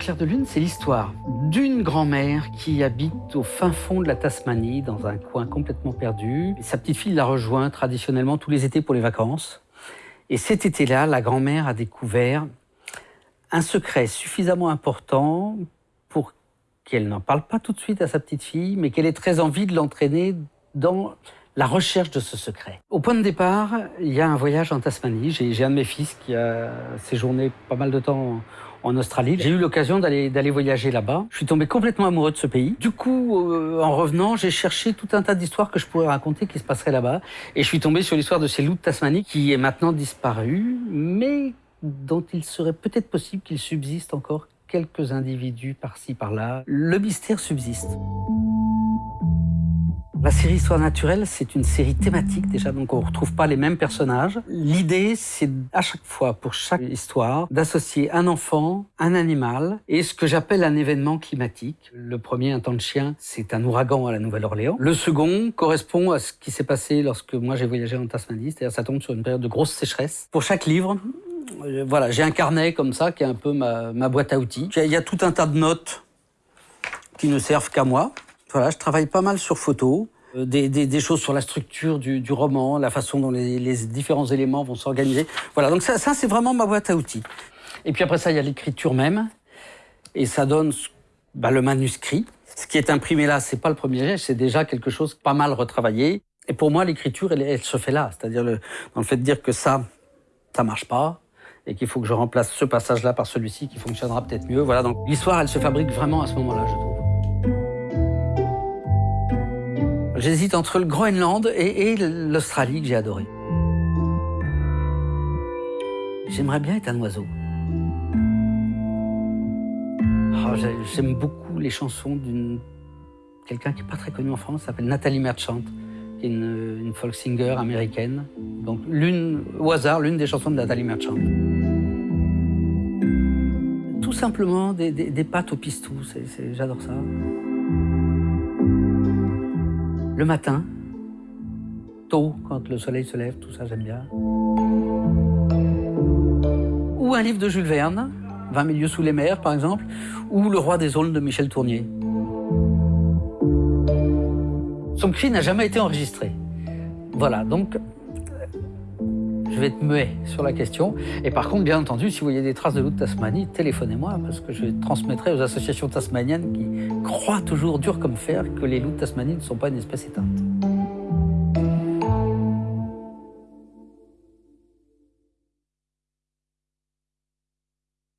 clair de lune, c'est l'histoire d'une grand-mère qui habite au fin fond de la Tasmanie, dans un coin complètement perdu. sa petite fille la rejoint traditionnellement tous les étés pour les vacances. Et cet été-là, la grand-mère a découvert un secret suffisamment important pour qu'elle n'en parle pas tout de suite à sa petite fille, mais qu'elle ait très envie de l'entraîner dans la recherche de ce secret. Au point de départ, il y a un voyage en Tasmanie. J'ai un de mes fils qui a séjourné pas mal de temps en Australie. J'ai eu l'occasion d'aller voyager là-bas. Je suis tombé complètement amoureux de ce pays. Du coup, euh, en revenant, j'ai cherché tout un tas d'histoires que je pourrais raconter qui se passeraient là-bas. Et je suis tombé sur l'histoire de ces loups de Tasmanie qui est maintenant disparu, mais dont il serait peut-être possible qu'il subsiste encore quelques individus par-ci par-là. Le mystère subsiste. La série Histoire naturelle, c'est une série thématique déjà, donc on ne retrouve pas les mêmes personnages. L'idée, c'est à chaque fois, pour chaque histoire, d'associer un enfant, un animal et ce que j'appelle un événement climatique. Le premier, un temps de chien, c'est un ouragan à la Nouvelle-Orléans. Le second correspond à ce qui s'est passé lorsque moi j'ai voyagé en Tasmanie, c'est-à-dire ça tombe sur une période de grosse sécheresse. Pour chaque livre, euh, voilà, j'ai un carnet comme ça qui est un peu ma, ma boîte à outils. Il y a tout un tas de notes qui ne servent qu'à moi. Voilà, je travaille pas mal sur photo, euh, des, choses sur la structure du, roman, la façon dont les, différents éléments vont s'organiser. Voilà, donc ça, c'est vraiment ma boîte à outils. Et puis après ça, il y a l'écriture même, et ça donne bah, le manuscrit. Ce qui est imprimé là, c'est pas le premier geste, c'est déjà quelque chose pas mal retravaillé. Et pour moi, l'écriture, elle, elle, se fait là, c'est-à-dire le, dans le fait de dire que ça, ça marche pas, et qu'il faut que je remplace ce passage-là par celui-ci qui fonctionnera peut-être mieux. Voilà, donc l'histoire, elle se fabrique vraiment à ce moment-là, je trouve. J'hésite entre le Groenland et, l'Australie que j'ai adoré. J'aimerais bien être un oiseau. Oh, J'aime beaucoup les chansons d'une quelqu'un qui n'est pas très connu en France, s'appelle Nathalie Merchant, qui est une, folk singer américaine. Donc l'une, au hasard, l'une des chansons de Nathalie Merchant. Tout simplement des, des pâtes au pistou, j'adore ça le matin, tôt, quand le soleil se lève, tout ça j'aime bien. Ou un livre de Jules Verne, 20 milieux sous les mers par exemple, ou Le roi des aulnes de Michel Tournier. Son cri n'a jamais été enregistré. Voilà, donc je vais être muet sur la question. Et par contre, bien entendu, si vous voyez des traces de loup de Tasmanie, téléphonez-moi parce que je transmettrai aux associations tasmaniennes qui croient toujours dur comme fer que les loups de Tasmanie ne sont pas une espèce éteinte.